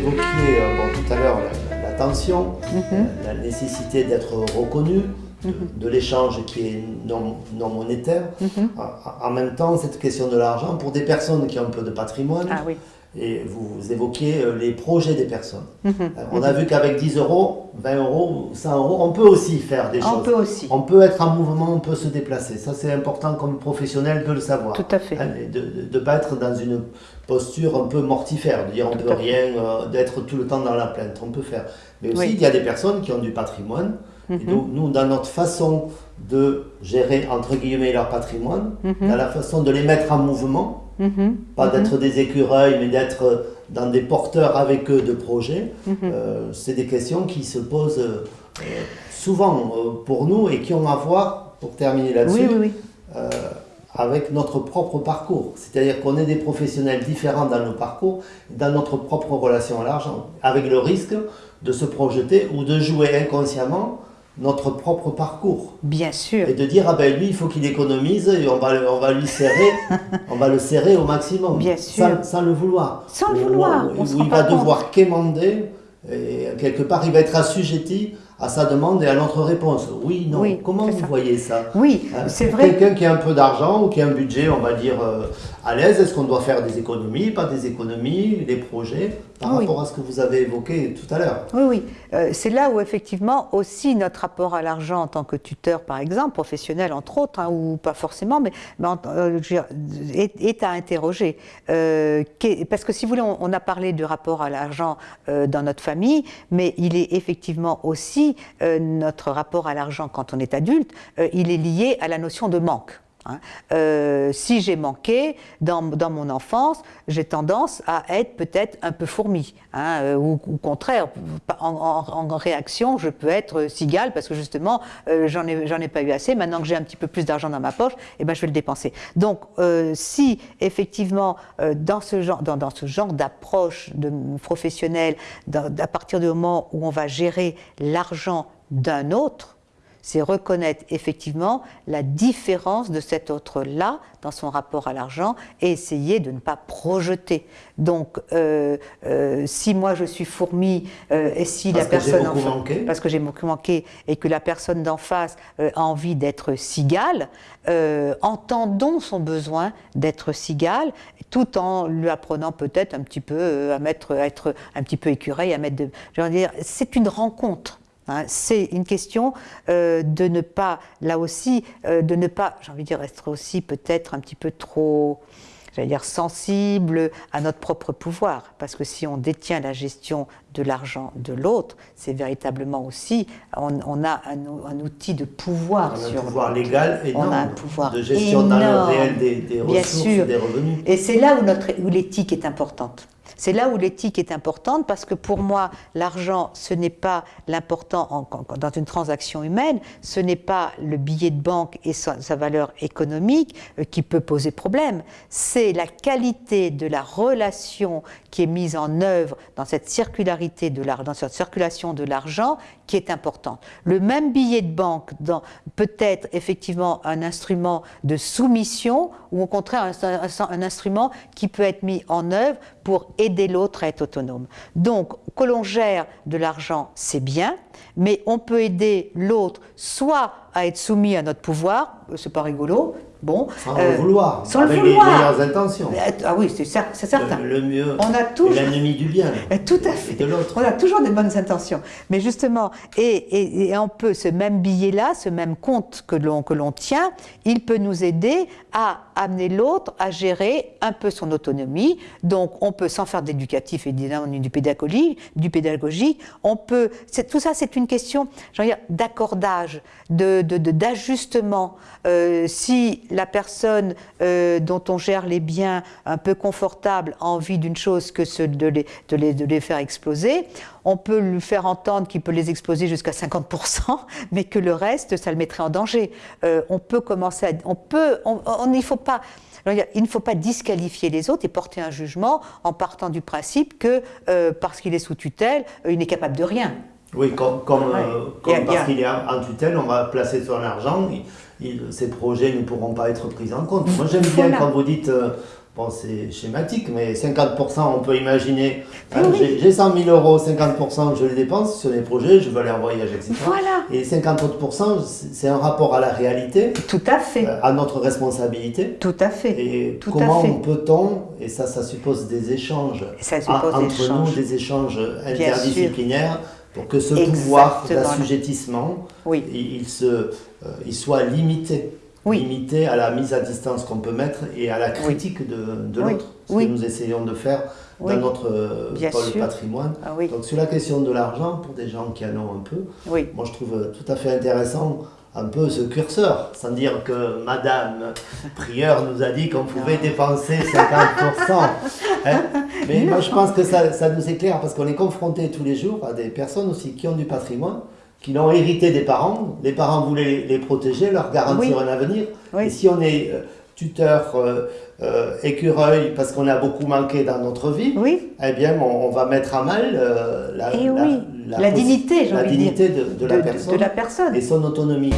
vous évoquiez euh, bon, tout à l'heure la, la, tension, Mhm. la nécessité d'être reconnu, de, de l'échange qui est non, non monétaire. Mhm. En, en même temps, cette question de l'argent, pour des personnes qui ont un peu de patrimoine, Ah oui. Et vous évoquiez euh, les projets des personnes. Mhm. Euh, On a vu qu'avec 10 euros, 20 euros, 100 euros, on peut aussi faire des On choses. peut aussi. On peut être en mouvement, on peut se déplacer. Ça, c'est important comme professionnel de le savoir. Tout à fait. Hein, De ne pas être dans une posture un peu mortifère, de dire on Tout peut rien, euh, d'être tout le temps dans la plainte. On peut faire. Mais aussi, Oui. il y a des personnes qui ont du patrimoine. Et Mhm. donc, nous, dans notre façon de gérer, entre guillemets, leur patrimoine, Mhm. dans la façon de les mettre en mouvement, Mhm. pas d'être des écureuils, mais d'être dans des porteurs avec eux de projets, Mhm. euh, c'est des questions qui se posent euh, souvent euh, pour nous et qui ont à voir, pour terminer là-dessus, Oui, oui, oui. euh, avec notre propre parcours. C'est-à-dire qu'on est des professionnels différents dans nos parcours, dans notre propre relation à l'argent, avec le risque de se projeter ou de jouer inconsciemment notre propre parcours. Bien sûr. Et de dire, ah ben lui, il faut qu'il économise et on va, le- on va lui serrer, on va le serrer au maximum. Bien sûr. Sans, sans le vouloir. Sans le Ou- vouloir, on où il va devoir quémander et quelque part, il va être assujetti à sa demande et à notre réponse. Oui, non. Oui, Comment vous ça. voyez ça? Oui, Hein, c'est vrai. Quelqu'un qui a un peu d'argent ou qui a un budget, on va dire, euh, à l'aise, est-ce qu'on doit faire des économies, pas des économies, des projets, par Oui. rapport à ce que vous avez évoqué tout à l'heure? Oui, oui. Euh, c'est là où effectivement aussi notre rapport à l'argent en tant que tuteur, par exemple, professionnel entre autres, hein, ou pas forcément, mais, mais en- euh, dire, est, est à interroger. Parce que si vous voulez, on, on a parlé du rapport à l'argent dans notre famille, mais il est effectivement aussi euh, notre rapport à l'argent quand on est adulte, euh, il est lié à la notion de manque. Hein. Euh, si j'ai manqué dans, dans mon enfance, j'ai tendance à être peut-être un peu fourmi, hein, euh, ou au contraire, en, réaction, je peux être cigale parce que justement, euh, j'en ai, ai pas eu assez. Maintenant que j'ai un petit peu plus d'argent dans ma poche, eh ben, je vais le dépenser. Donc, euh, si effectivement, euh, dans ce genre, dans, dans genre d'approche professionnelle, dans- à partir du moment où on va gérer l'argent d'un autre, c'est reconnaître effectivement la différence de cet autre-là dans son rapport à l'argent et essayer de ne pas projeter. Donc, euh, euh, si moi je suis fourmi euh, et si Parce la personne en manqué. parce que j'ai beaucoup manqué et que la personne d'en face euh, a envie d'être cigale, euh, entendons son besoin d'être cigale, tout en lui apprenant peut-être un petit peu euh, à mettre, à être un petit peu écureuil, à mettre de, je veux dire, c'est une rencontre. Hein. c'est une question euh, de ne pas, là aussi, euh, de ne pas, j'ai envie de dire, être aussi peut-être un petit peu trop, j'allais dire, sensible à notre propre pouvoir. Parce que si on détient la gestion de l'argent de l'autre, c'est véritablement aussi, on, on a un, ou- un outil de pouvoir On a sur un pouvoir légal énorme On a un pouvoir de gestion dans le énorme. réel des, des Bien ressources sûr. et des revenus. Et c'est là où, notre, où l'éthique est importante. C'est là où l'éthique est importante parce que pour moi, l'argent, ce n'est pas l'important dans une transaction humaine, ce n'est pas le billet de banque et sa, valeur économique euh, qui peut poser problème. C'est la qualité de la relation qui est mise en œuvre dans cette circularité de dans cette circulation de l'argent qui est importante. Le même billet de banque peut être effectivement un instrument de soumission ou au contraire un, un- un instrument qui peut être mis en œuvre pour aider l'autre à être autonome. Donc, que l'on gère de l'argent, c'est bien, mais on peut aider l'autre soit à être soumis à notre pouvoir, euh, c'est pas rigolo, bon, Sans euh, le vouloir, sans le avec vouloir. les meilleures intentions. Ah oui, c'est cer- c'est certain. Le, le mieux, On a toujours- l'ennemi du bien. Euh, Tout à fait. De l'autre. On a toujours des bonnes intentions. Mais justement, et, et- et on peut, ce même billet-là, ce même compte que l'on que l'on tient, il peut nous aider à amener l'autre à gérer un peu son autonomie. Donc, on peut, sans faire d'éducatif et du pédagogique, du pédagogique, on peut. Tout ça, c'est une question, d'accordage, de- d'ajustement. Euh, si la personne euh, dont on gère les biens un peu confortable a envie d'une chose que ce de les, faire exploser, on peut lui faire entendre qu'il peut les exploser jusqu'à 50%, mais que le reste, ça le mettrait en danger. Euh, on peut commencer à... On peut... On, on- il faut pas... Il ne faut pas disqualifier les autres et porter un jugement en partant du principe que euh, parce qu'il est sous tutelle, il n'est capable de rien. Oui, comme, comme, Ouais. euh, comme parce qu'il est en en tutelle, on va placer son argent, il- il- ces projets ne pourront pas être pris en compte. Moi j'aime bien Voilà. quand vous dites, euh, Bon, c'est schématique, mais 50%, on peut imaginer. Hein, j'ai 100 000 euros, 50%, je les dépense sur les projets, je veux aller en voyage, etc. Voilà. Et 50 autres c'est un rapport à la réalité. Tout à fait. Euh, à notre responsabilité. Tout à fait. Et comment peut-on, et ça, ça suppose des échanges ça suppose entre nous, des échanges interdisciplinaires, pour que ce pouvoir d'assujettissement, oui. il, se, euh, il soit limité. Limité à la mise à distance qu'on peut mettre et à la critique de, de l'autre, ce que nous essayons de faire dans notre euh, pôle patrimoine. Ah Donc sur la question de l'argent, pour des gens qui en ont un peu, moi je trouve tout à fait intéressant un peu ce curseur, sans dire que Madame Prieur nous a dit qu'on pouvait dépenser 50%. Hein. Mais moi je pense que ça, ça nous éclaire parce qu'on est confronté tous les jours à des personnes aussi qui ont du patrimoine qui l'ont hérité des parents. Les parents voulaient les protéger, leur garantir un avenir. Et si on est euh, tuteur, euh, euh, écureuil, parce qu'on a beaucoup manqué dans notre vie, eh bien, on, va mettre à mal la, la, dignité, la dignité de, de, la personne et son autonomie.